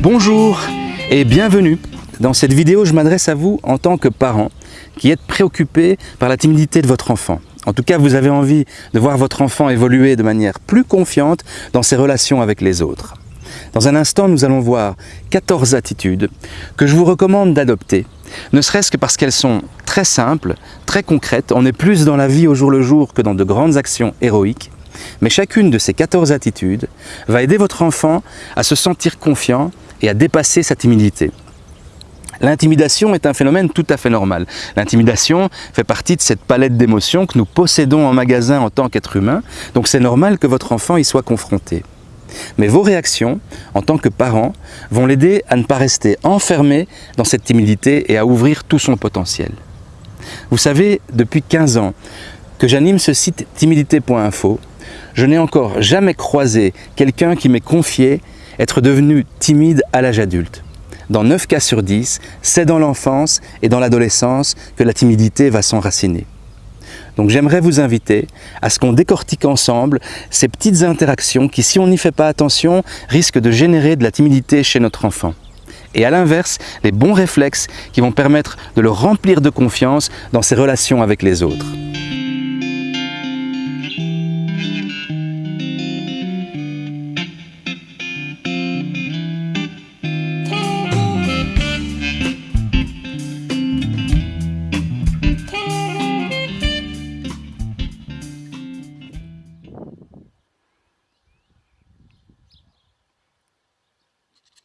Bonjour et bienvenue. Dans cette vidéo, je m'adresse à vous en tant que parent qui êtes préoccupé par la timidité de votre enfant. En tout cas, vous avez envie de voir votre enfant évoluer de manière plus confiante dans ses relations avec les autres. Dans un instant, nous allons voir 14 attitudes que je vous recommande d'adopter, ne serait-ce que parce qu'elles sont très simples, très concrètes, on est plus dans la vie au jour le jour que dans de grandes actions héroïques, mais chacune de ces 14 attitudes va aider votre enfant à se sentir confiant et à dépasser sa timidité. L'intimidation est un phénomène tout à fait normal. L'intimidation fait partie de cette palette d'émotions que nous possédons en magasin en tant qu'être humain, donc c'est normal que votre enfant y soit confronté. Mais vos réactions, en tant que parent, vont l'aider à ne pas rester enfermé dans cette timidité et à ouvrir tout son potentiel. Vous savez, depuis 15 ans que j'anime ce site timidité.info, je n'ai encore jamais croisé quelqu'un qui m'ait confié être devenu timide à l'âge adulte. Dans 9 cas sur 10, c'est dans l'enfance et dans l'adolescence que la timidité va s'enraciner. Donc j'aimerais vous inviter à ce qu'on décortique ensemble ces petites interactions qui, si on n'y fait pas attention, risquent de générer de la timidité chez notre enfant. Et à l'inverse, les bons réflexes qui vont permettre de le remplir de confiance dans ses relations avec les autres.